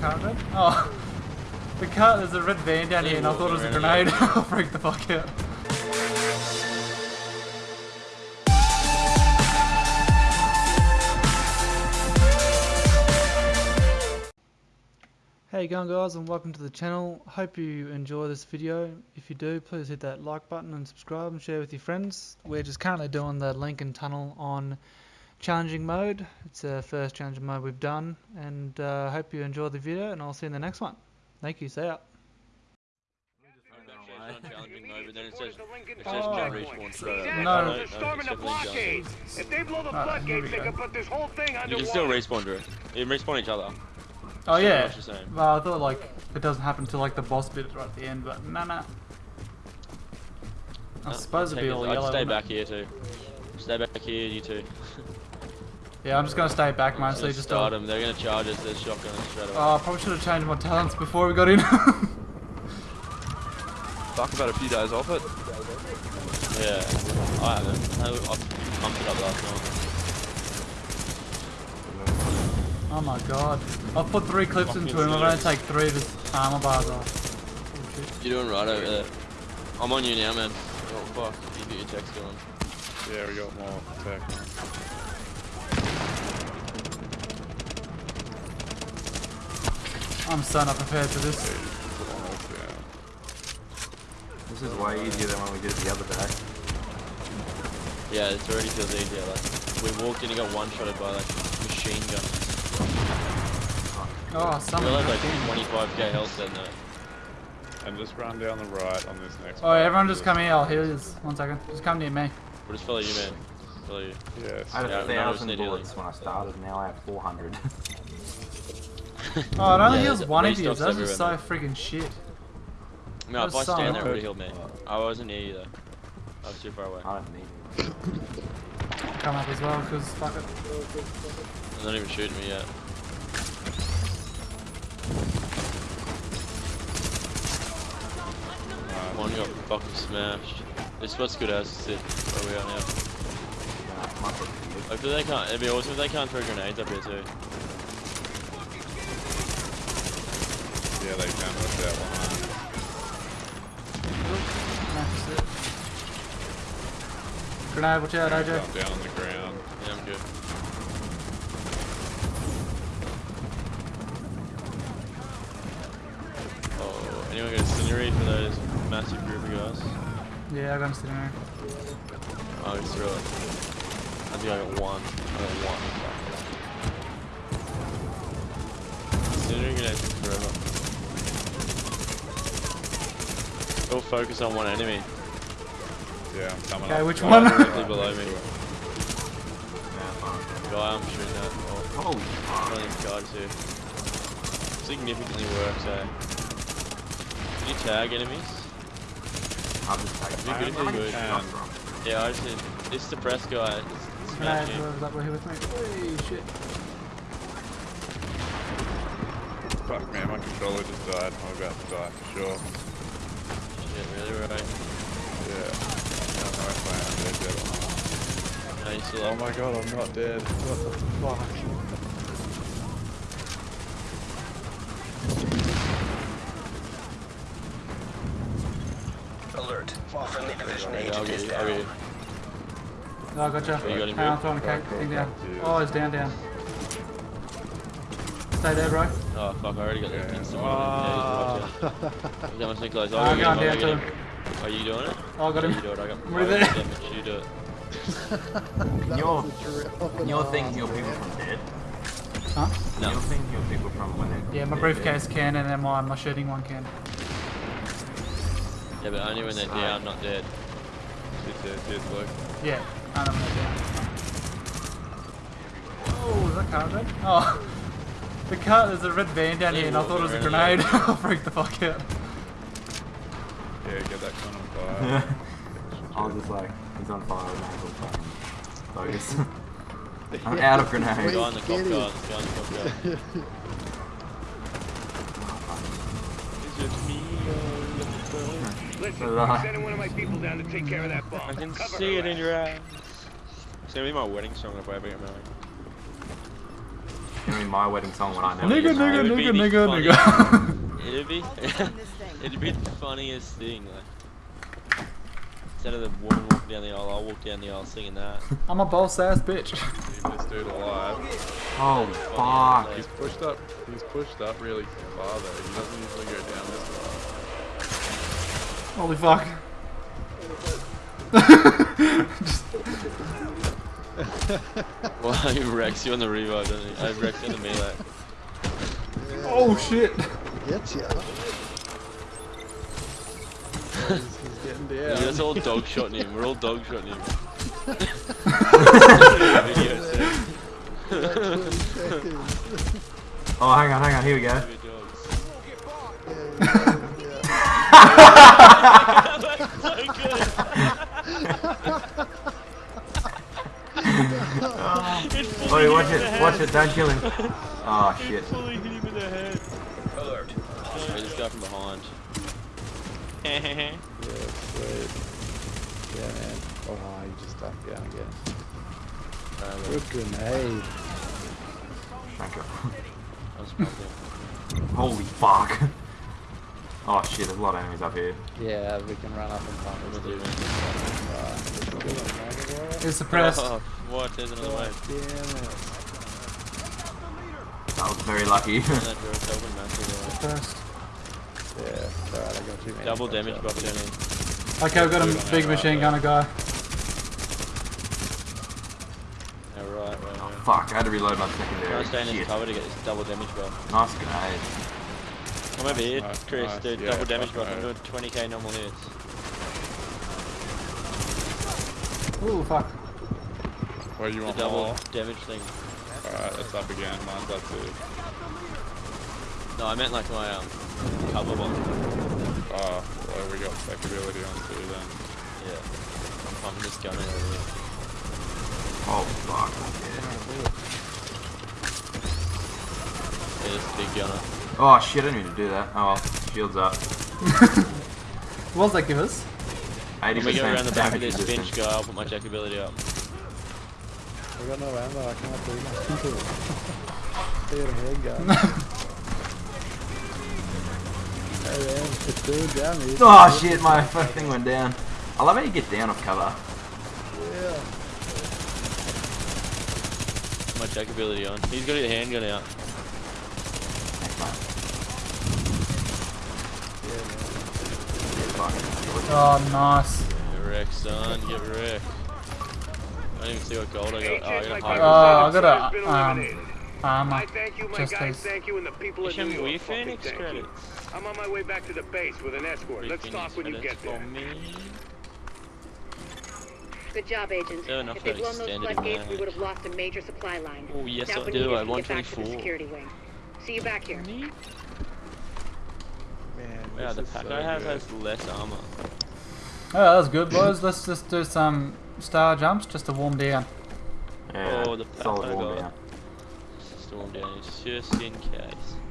that? Oh. The car, there's a red van down here and I thought it was a grenade. I'll freak the fuck out. How you going guys and welcome to the channel. Hope you enjoy this video. If you do, please hit that like button and subscribe and share with your friends. We're just currently doing the Lincoln Tunnel on challenging mode. It's the first challenging mode we've done and uh, hope you enjoy the video and I'll see you in the next one. Thank you, see ya. challenging mode, but then it says, it says Oh. John respawn straight. No. No, No, no, storming the definitely John. blockades. If they blow the Alright, here we floodgates, they can put this whole thing You can still respawn, Drew. You can respawn each other. Oh yeah. what you're saying. Well, I thought like it doesn't happen until like the boss bit right at the end, but nah nah. I Uh, suppose it'd be take all it- I'd yellow. stay wouldn't back it? here too. Stay back here, you two. Yeah, I'm just gonna stay back Just mostly. gonna Just start to, them. They're gonna charge us. They're shotgun us straight away. Oh, I probably should have changed my talents before we got in. Talk about a few days off it. Yeah, I haven't. I, I pumped it up last night. oh my god. I've put three clips Fucking into him. I'm gonna take three of his armor bars off. Bullshit. You're doing right over there. I'm on you now, man. Oh fuck, you get your checks going. Yeah, we got more tech. I'm so not prepared for this. This is way easier than when we did it the other day. Yeah, it already feels easier. Like we walked in and got one shotted by like machine guns. Oh, We someone. had like 25k health then though. And just run down the right on this next Oh, part. everyone just come here. I'll heal you. One second. Just come near me. We'll just follow you, man. Follow you. Yes. I had a none of us thousand bullets when I started, now I have 400. Oh, it only Yeah, heals there's one of you. restocks Those are so freaking shit. No, if I stand there, it annoying. would heal me. I wasn't near you though. I was too far away. I don't need it. Come up as well, because fuck it. They're not even shooting me yet. One got fucking smashed. This spot's good as sit where we are now. My foot's. Hopefully they can't. It'd be awesome if they can't throw grenades up here too. Yeah, they can with that one. Smash it. Grenade, watch out, AJ. Down, down on the ground. Yeah, I'm good. Oh, anyone got a scenery for those massive group of guys? Yeah, I got him sitting. Oh, just throw it. I think I got one. I got one. Scenery grenades take forever. All focus on one enemy. Yeah, I'm coming Okay, up. which one? Directly below me. Guy, I'm shooting at. Oh, Holy one of these guys here. Significantly works, eh? Can you tag enemies? I'll just take Be good you would. can. Yeah, I just did. the press guy. It's, it's Grenade, smashing. whoever's up here with me. Holy shit. Fuck man, my controller just died. I'm about to die for sure. Shit, really right. Yeah. No, no, I plan. I'm dead, dead. No, you still Oh up. my god, I'm not dead. What the fuck? Alert. Friendly division Yeah, agent I'll is you. Down. you. Oh, I gotcha. You got him, Hang on, bro? throwing a cake thing down. Cheers. Oh, he's down, down. Stay there, bro. Oh fuck, I already got that Yeah. instant Ah. one. Yeah, How much Nicholas? Ah, I'll I'm going down him. to him. Are you doing it? Oh, I got him. You do it. I got. We're I got there. damage, You do it. Can your, can your thing heal people from dead? Huh? Can No. your thing heal people from when they're Yeah, my they're briefcase can, and then my, my shooting one can. Yeah, but only when they're down, not dead. Cheers, cheers, cheers, Luke. Yeah, I know when they're down. Oh, is that car red? Oh. The car, there's a red van down here, and I thought it was a grenade. I'll freak the fuck out. Yeah, get that gun on fire. I was just like, he's on fire and I was fucking focus. I'm out of Guy grenades. on the cop car. The guy on the cop car. It's me. Listen, So, I'm sending one of my people down to take care of that bomb. I can Cover see her it in your eyes. It's gonna be my wedding song if I ever get married. It's gonna be my wedding song when I never Nigga, get nigga, married. would be nigga, the nigga, nigga. It'd be, it'd be the funniest thing. Like, instead of the woman walking down the aisle, I'll walk down the aisle singing that. I'm a boss ass bitch. Leave this dude alive. Oh, Funny, fuck. He's pushed up. He's pushed up really far though. He doesn't usually go down this far. Holy fuck. Well, he wrecks you on the revive, doesn't he? I wrecks you on the melee. oh shit. Gets ya. He's, he's getting Yeah, down. that's all dog shotting him. We're all dog shotting him. Video set. 20 seconds. Oh, hang on, hang on, here we go. Baby dogs. Yeah, yeah, That's so good. It fully Oi, watch him the it, watch head. it, don't kill him. Ah, oh, It shit. fully hit him in the head. Alert. Wait, this guy from behind. Yeah, sweet. Yeah, man. Oh, he just ducked down again. Um, Good grenade. Thank you. I was pumping. Holy fuck. Oh shit, there's a lot of enemies up here. Yeah, we can run up and pump What it. am Right, let's do it, man. It's suppressed. Oh, what? There's another God wave. damn it. That was very lucky. And that drone's open massive. Suppressed. Yeah, alright, I got too many. Double damage out. buff down here. Okay, I've got a big machine there. gunner guy. Yeah, right, right, right. fuck, I had to reload my Try secondary. to stay in this Shit. cover to get this double damage buff. Nice grenade. Come over here, Nice, Chris, nice, dude. yeah, double damage fucking buff. I'm doing 20k normal hits. Ooh, fuck. Well, you The want double more? damage thing. Alright, it's up again. Mine's up too. No, I meant like my um cover one. Oh, well, we got stackability on too then. Yeah. I'm pumping this gun over here. Oh fuck. Yeah, this big gunner. Oh shit, I didn't mean to do that. Oh well, shields up. What does that give us? 80% When we go around the back of this bench guy, I'll put my jack ability up. I got no ammo, I can't do nothing to it. They got a handgun. hey man, it's doing damage. Oh shit, my first thing went down. I love how you get down off cover. Yeah. My jack ability on. He's got his handgun out. Thanks, mate. Yeah, man. Oh, nice. Get wrecked, son. Get wrecked. I don't even see what gold I got. Oh, I got a high. Oh, I got a, um, eliminated. Armor. I thank you, my Just guys. as- Thank you, and the people of Isham, New York. fucking Phoenix thank you. I'm on my way back to the base with an escort. Three Let's Phoenix talk when you get there. me. Good job, Agent. Fair enough, if they'd blown those extended floodgates, we would have lost a major supply line. Oh, yes, now I we do. need I to want get back to the 24. security wing. See you back here. Neat. Man, Wow, this the is pack so I have good. has less armor. Oh, that was good, boys. Let's just do some star jumps just to warm down. Yeah, Oh, the pack Storm it's just in case.